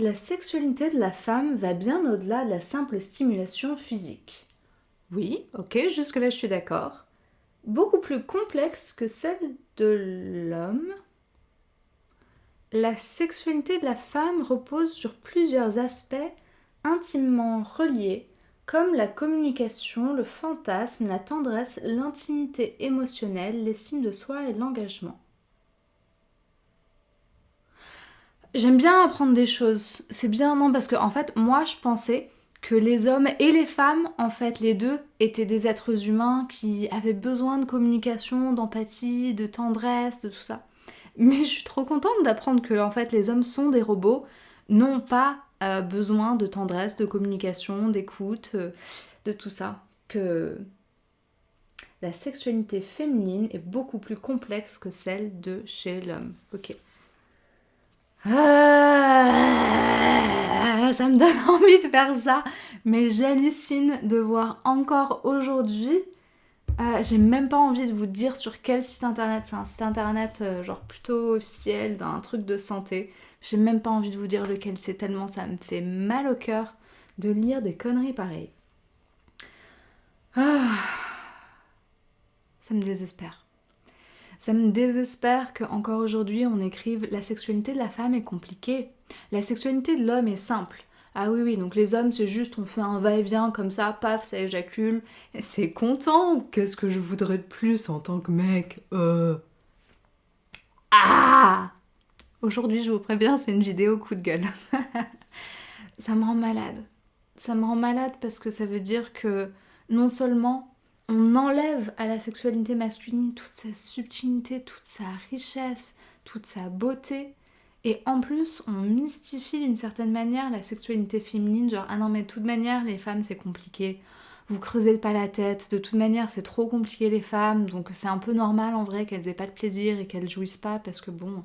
La sexualité de la femme va bien au-delà de la simple stimulation physique. Oui, ok, jusque-là je suis d'accord. Beaucoup plus complexe que celle de l'homme. La sexualité de la femme repose sur plusieurs aspects intimement reliés, comme la communication, le fantasme, la tendresse, l'intimité émotionnelle, l'estime de soi et l'engagement. J'aime bien apprendre des choses. C'est bien, non, parce que en fait, moi, je pensais que les hommes et les femmes, en fait, les deux, étaient des êtres humains qui avaient besoin de communication, d'empathie, de tendresse, de tout ça. Mais je suis trop contente d'apprendre que, en fait, les hommes sont des robots, n'ont pas euh, besoin de tendresse, de communication, d'écoute, euh, de tout ça. Que la sexualité féminine est beaucoup plus complexe que celle de chez l'homme. Ok. Ah, ça me donne envie de faire ça, mais j'hallucine de voir encore aujourd'hui. Euh, j'ai même pas envie de vous dire sur quel site internet. C'est un site internet euh, genre plutôt officiel d'un truc de santé. J'ai même pas envie de vous dire lequel c'est tellement ça me fait mal au cœur de lire des conneries pareilles. Ah, ça me désespère. Ça me désespère qu'encore aujourd'hui on écrive la sexualité de la femme est compliquée. La sexualité de l'homme est simple. Ah oui, oui, donc les hommes, c'est juste on fait un va-et-vient comme ça, paf, ça éjacule. C'est content Qu'est-ce que je voudrais de plus en tant que mec euh... Ah Aujourd'hui, je vous préviens, c'est une vidéo coup de gueule. ça me rend malade. Ça me rend malade parce que ça veut dire que non seulement on enlève à la sexualité masculine toute sa subtilité, toute sa richesse, toute sa beauté. Et en plus, on mystifie d'une certaine manière la sexualité féminine, genre ah non mais de toute manière les femmes c'est compliqué, vous creusez pas la tête, de toute manière c'est trop compliqué les femmes, donc c'est un peu normal en vrai qu'elles aient pas de plaisir et qu'elles jouissent pas parce que bon,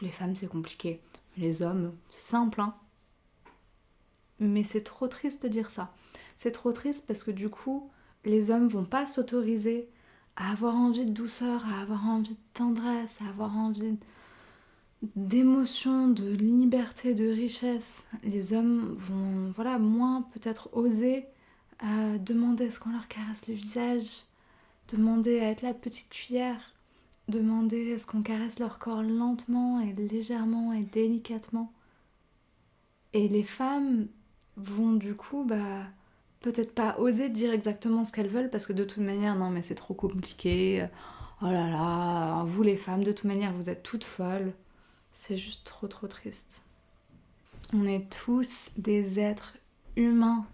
les femmes c'est compliqué, les hommes, simple hein. Mais c'est trop triste de dire ça. C'est trop triste parce que du coup, les hommes vont pas s'autoriser à avoir envie de douceur, à avoir envie de tendresse, à avoir envie d'émotion, de liberté, de richesse. Les hommes vont voilà moins peut-être oser euh, demander est-ce qu'on leur caresse le visage, demander à être la petite cuillère, demander est-ce qu'on caresse leur corps lentement et légèrement et délicatement. Et les femmes vont du coup bah peut-être pas oser dire exactement ce qu'elles veulent parce que de toute manière, non, mais c'est trop compliqué. Oh là là, vous les femmes, de toute manière, vous êtes toutes folles. C'est juste trop trop triste. On est tous des êtres humains.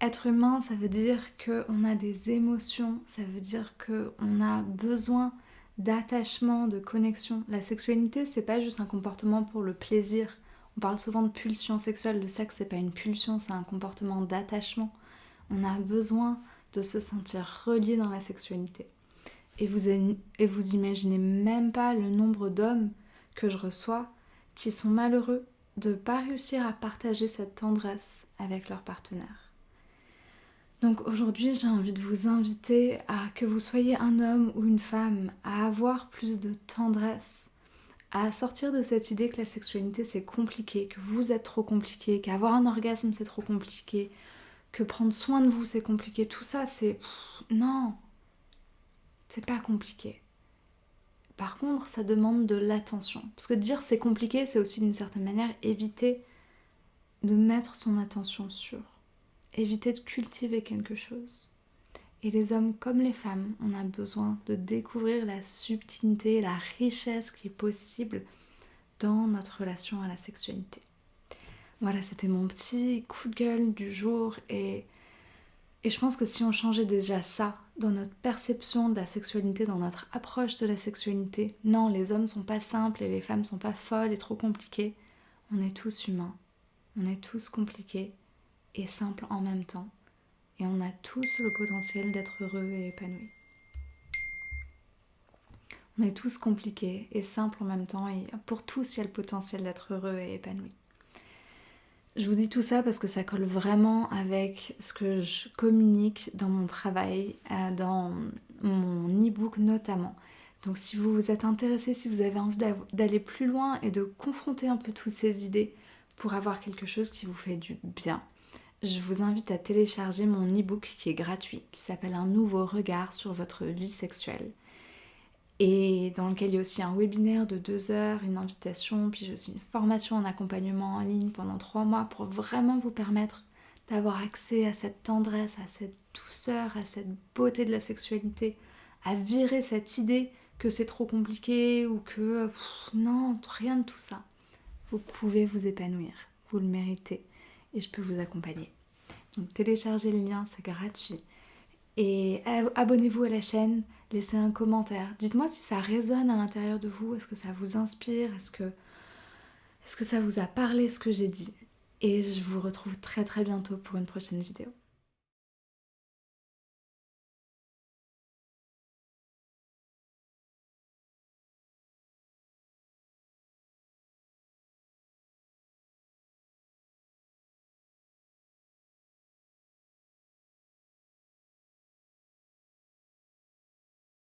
Être humain, ça veut dire qu'on a des émotions, ça veut dire qu'on a besoin d'attachement, de connexion. La sexualité, c'est pas juste un comportement pour le plaisir. On parle souvent de pulsion sexuelle. Le sexe, c'est pas une pulsion, c'est un comportement d'attachement. On a besoin de se sentir relié dans la sexualité. Et vous, et imaginez même pas le nombre d'hommes que je reçois qui sont malheureux de ne pas réussir à partager cette tendresse avec leur partenaire. Donc aujourd'hui, j'ai envie de vous inviter à que vous soyez un homme ou une femme, à avoir plus de tendresse, à sortir de cette idée que la sexualité c'est compliqué, que vous êtes trop compliqué, qu'avoir un orgasme c'est trop compliqué, que prendre soin de vous c'est compliqué. Tout ça, c'est. Non C'est pas compliqué. Par contre, ça demande de l'attention. Parce que dire c'est compliqué, c'est aussi d'une certaine manière éviter de mettre son attention sur. Éviter de cultiver quelque chose. Et les hommes comme les femmes, on a besoin de découvrir la subtilité, la richesse qui est possible dans notre relation à la sexualité. Voilà, c'était mon petit coup de gueule du jour et, je pense que si on changeait déjà ça dans notre perception de la sexualité, dans notre approche de la sexualité, non, les hommes sont pas simples et les femmes sont pas folles et trop compliquées. On est tous humains, on est tous compliqués et simples en même temps et on a tous le potentiel d'être heureux et épanouis. On est tous compliqués et simples en même temps et pour tous il y a le potentiel d'être heureux et épanoui. Je vous dis tout ça parce que ça colle vraiment avec ce que je communique dans mon travail, euh, dans mon e-book notamment. Donc si vous vous êtes intéressé, si vous avez envie d'aller plus loin et de confronter un peu toutes ces idées pour avoir quelque chose qui vous fait du bien, je vous invite à télécharger mon e-book qui est gratuit, qui s'appelle Un nouveau regard sur votre vie sexuelle. Et dans lequel il y a aussi un webinaire de deux heures, une invitation, puis j'ai aussi une formation en accompagnement en ligne pendant trois mois pour vraiment vous permettre d'avoir accès à cette tendresse, à cette douceur, à cette beauté de la sexualité, à virer cette idée que c'est trop compliqué ou que non, rien de tout ça. Vous pouvez vous épanouir, vous le méritez et je peux vous accompagner. Donc téléchargez le lien, c'est gratuit. Et abonnez-vous à la chaîne, laissez un commentaire. Dites-moi si ça résonne à l'intérieur de vous, est-ce que ça vous inspire, est-ce que, est-ce que ça vous a parlé ce que j'ai dit. Et je vous retrouve très très bientôt pour une prochaine vidéo.